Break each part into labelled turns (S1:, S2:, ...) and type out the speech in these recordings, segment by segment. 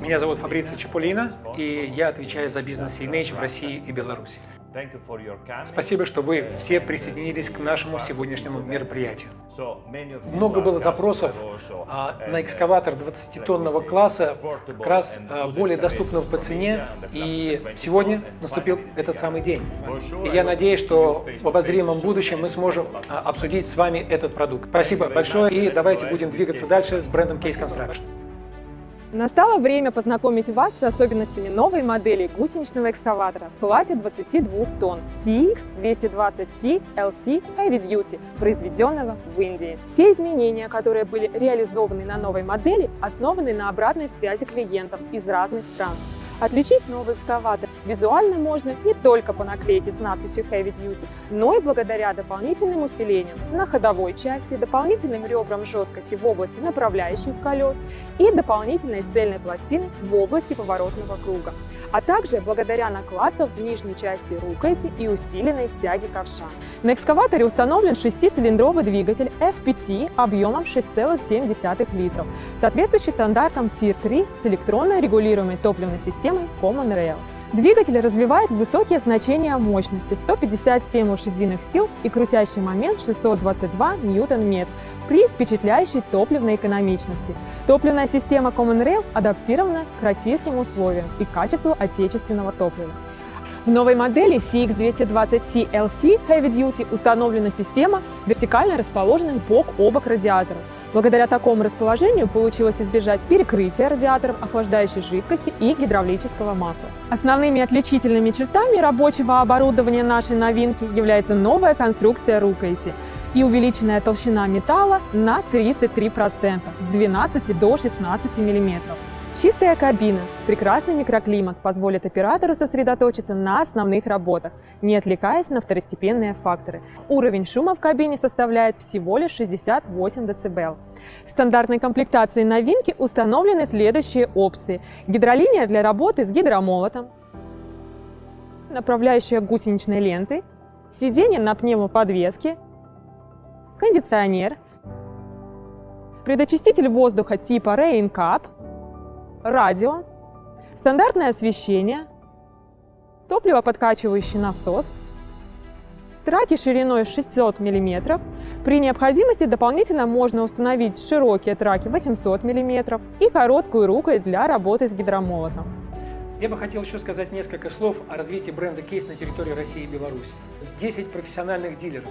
S1: Меня зовут Фабрицио Чаполина, и я отвечаю за бизнес CNH в России и Беларуси. Спасибо, что вы все присоединились к нашему сегодняшнему мероприятию. Много было запросов а, на экскаватор 20-тонного класса, как раз а, более доступного по цене, и сегодня наступил этот самый день. И я надеюсь, что в обозримом будущем мы сможем а, обсудить с вами этот продукт. Спасибо большое, и давайте будем двигаться дальше с брендом Case Construction.
S2: Настало время познакомить вас с особенностями новой модели гусеничного экскаватора в классе 22 тонн CX220C LC Heavy Duty, произведенного в Индии. Все изменения, которые были реализованы на новой модели, основаны на обратной связи клиентов из разных стран. Отличить новый экскаватор визуально можно не только по наклейке с надписью Heavy Duty, но и благодаря дополнительным усилениям на ходовой части, дополнительным ребрам жесткости в области направляющих колес и дополнительной цельной пластины в области поворотного круга, а также благодаря накладкам в нижней части рукояти и усиленной тяге ковша. На экскаваторе установлен шестицилиндровый двигатель FPT объемом 6,7 литров, соответствующий стандартам Tier 3 с электронно регулируемой топливной системой системой Common Rail. Двигатель развивает высокие значения мощности 157 лошадиных сил и крутящий момент 622 ньютон-метр при впечатляющей топливной экономичности. Топливная система Common Rail адаптирована к российским условиям и качеству отечественного топлива. В новой модели CX220C LC Heavy Duty установлена система вертикально расположенных бок о бок радиаторов – Благодаря такому расположению получилось избежать перекрытия радиаторов охлаждающей жидкости и гидравлического масла. Основными отличительными чертами рабочего оборудования нашей новинки является новая конструкция рукояти и увеличенная толщина металла на 33% с 12 до 16 мм. Чистая кабина, прекрасный микроклимат позволит оператору сосредоточиться на основных работах, не отвлекаясь на второстепенные факторы. Уровень шума в кабине составляет всего лишь 68 дБ. В стандартной комплектации новинки установлены следующие опции. Гидролиния для работы с гидромолотом, направляющая гусеничной лентой, сиденье на пневмоподвеске, кондиционер, предочиститель воздуха типа Rain Cup – радио, стандартное освещение, топливоподкачивающий насос, траки шириной 600 мм. При необходимости дополнительно можно установить широкие траки 800 мм и короткую рукой для работы с гидромолотом.
S1: Я бы хотел еще сказать несколько слов о развитии бренда Кейс на территории России и Беларуси. 10 профессиональных дилеров,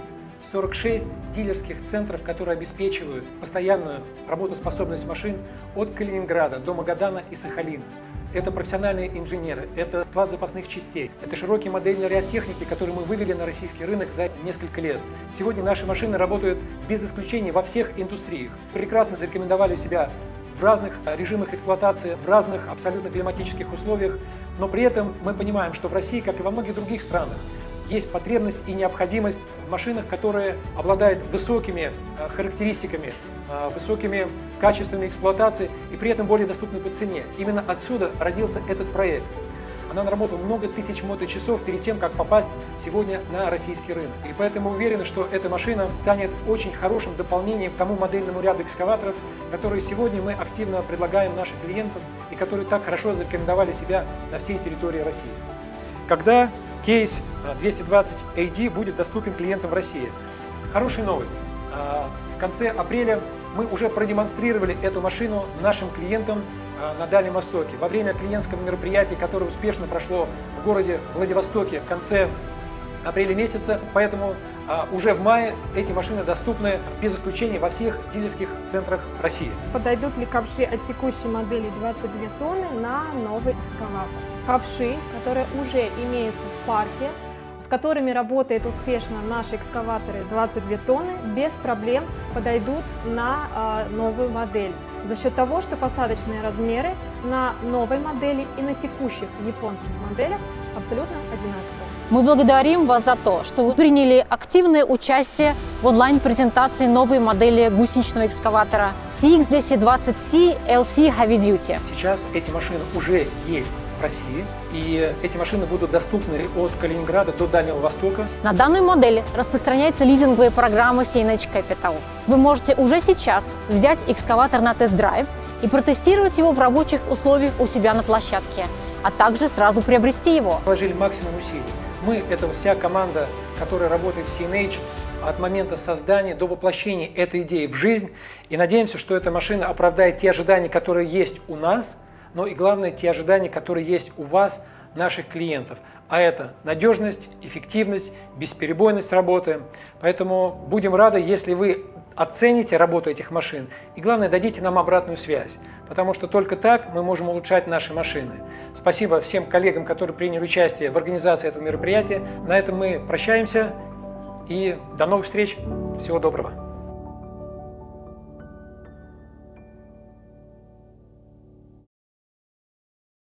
S1: 46 дилерских центров, которые обеспечивают постоянную работоспособность машин от Калининграда до Магадана и Сахалина. Это профессиональные инженеры, это склад запасных частей, это широкий модельный ряд техники, который мы вывели на российский рынок за несколько лет. Сегодня наши машины работают без исключения во всех индустриях. Прекрасно зарекомендовали себя в разных режимах эксплуатации, в разных абсолютно климатических условиях, но при этом мы понимаем, что в России, как и во многих других странах, есть потребность и необходимость в машинах, которые обладают высокими э, характеристиками, э, высокими качествами эксплуатации и при этом более доступны по цене. Именно отсюда родился этот проект. Она наработала много тысяч моточасов перед тем, как попасть сегодня на российский рынок. И поэтому уверены, что эта машина станет очень хорошим дополнением к тому модельному ряду экскаваторов, которые сегодня мы активно предлагаем нашим клиентам и которые так хорошо зарекомендовали себя на всей территории России. Когда кейс 220 AD будет доступен клиентам в России. Хорошая новость. А, в конце апреля мы уже продемонстрировали эту машину нашим клиентам а, на Дальнем Востоке. Во время клиентского мероприятия, которое успешно прошло в городе Владивостоке в конце апреля месяца, поэтому а, уже в мае эти машины доступны без исключения во всех дилерских центрах России.
S3: Подойдут ли ковши от текущей модели 22 тонны на новый экскаватор? Ковши, которые уже имеются в парке, которыми работают успешно наши экскаваторы 22 тонны, без проблем подойдут на э, новую модель. За счет того, что посадочные размеры на новой модели и на текущих японских моделях абсолютно одинаковые.
S4: Мы благодарим вас за то, что вы приняли активное участие в онлайн-презентации новой модели гусеничного экскаватора CX220C LC Heavy Duty.
S1: Сейчас эти машины уже есть России. И эти машины будут доступны от Калининграда до Дальнего Востока.
S4: На данной модели распространяется лизинговая программа CNH Capital. Вы можете уже сейчас взять экскаватор на тест-драйв и протестировать его в рабочих условиях у себя на площадке, а также сразу приобрести его.
S1: Вложили максимум усилий. Мы – это вся команда, которая работает в CNH от момента создания до воплощения этой идеи в жизнь. И надеемся, что эта машина оправдает те ожидания, которые есть у нас, но и главное, те ожидания, которые есть у вас, наших клиентов. А это надежность, эффективность, бесперебойность работы. Поэтому будем рады, если вы оцените работу этих машин и, главное, дадите нам обратную связь, потому что только так мы можем улучшать наши машины. Спасибо всем коллегам, которые приняли участие в организации этого мероприятия. На этом мы прощаемся и до новых встреч. Всего доброго.